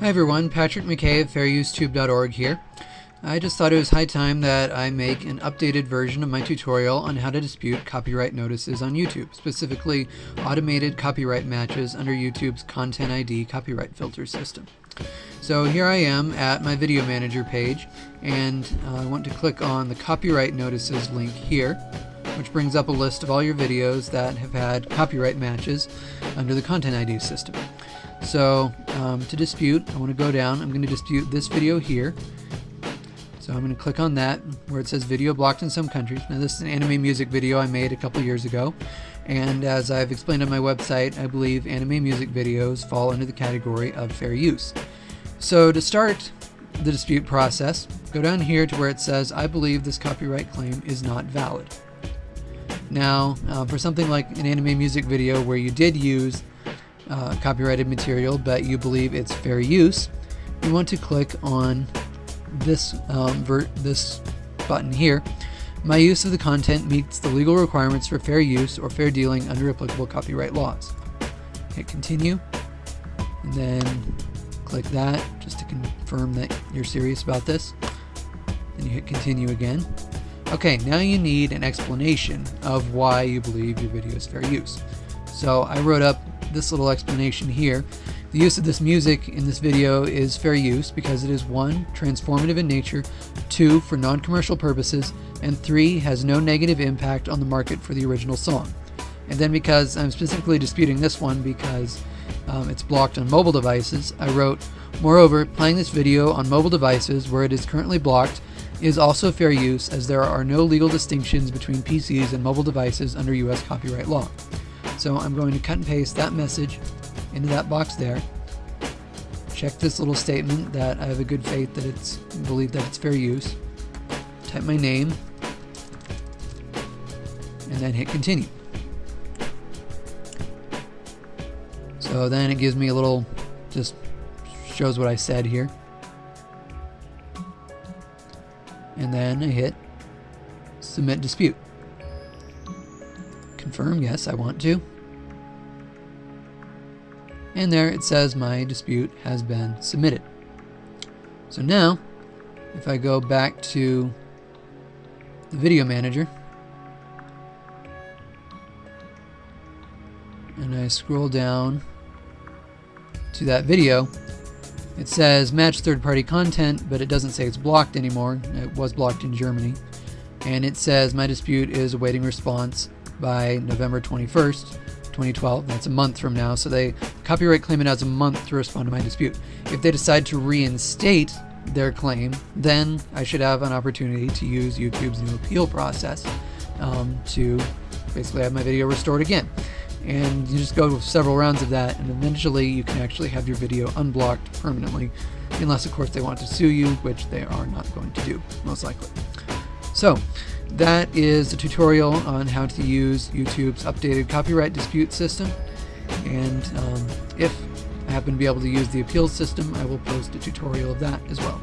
Hi everyone, Patrick McKay of FairUseTube.org here. I just thought it was high time that I make an updated version of my tutorial on how to dispute copyright notices on YouTube, specifically automated copyright matches under YouTube's Content ID copyright filter system. So here I am at my video manager page and uh, I want to click on the copyright notices link here which brings up a list of all your videos that have had copyright matches under the Content ID system. So um, to dispute, I want to go down, I'm going to dispute this video here. So I'm going to click on that where it says video blocked in some countries. Now this is an anime music video I made a couple years ago. And as I've explained on my website, I believe anime music videos fall under the category of fair use. So to start the dispute process, go down here to where it says, I believe this copyright claim is not valid. Now, uh, for something like an anime music video where you did use uh, copyrighted material, but you believe it's fair use, you want to click on this um, this button here. My use of the content meets the legal requirements for fair use or fair dealing under applicable copyright laws. Hit continue, and then click that just to confirm that you're serious about this. Then you hit continue again. Okay, now you need an explanation of why you believe your video is fair use. So I wrote up this little explanation here. The use of this music in this video is fair use because it is 1. transformative in nature, 2. for non-commercial purposes, and 3. has no negative impact on the market for the original song. And then because I'm specifically disputing this one because um, it's blocked on mobile devices, I wrote, Moreover, playing this video on mobile devices where it is currently blocked is also fair use as there are no legal distinctions between PCs and mobile devices under US copyright law. So I'm going to cut and paste that message into that box there. Check this little statement that I have a good faith that it's believe that it's fair use. Type my name and then hit continue. So then it gives me a little, just shows what I said here. And then I hit submit dispute. Confirm, yes, I want to. And there it says my dispute has been submitted. So now, if I go back to the video manager, and I scroll down to that video, it says match third-party content, but it doesn't say it's blocked anymore. It was blocked in Germany. And it says my dispute is awaiting response by November 21st, 2012. That's a month from now, so they copyright claimant has a month to respond to my dispute. If they decide to reinstate their claim, then I should have an opportunity to use YouTube's new appeal process um, to basically have my video restored again. And you just go several rounds of that, and eventually you can actually have your video unblocked permanently, unless of course they want to sue you, which they are not going to do, most likely. So, that is a tutorial on how to use YouTube's updated copyright dispute system. And um, if I happen to be able to use the appeals system, I will post a tutorial of that as well.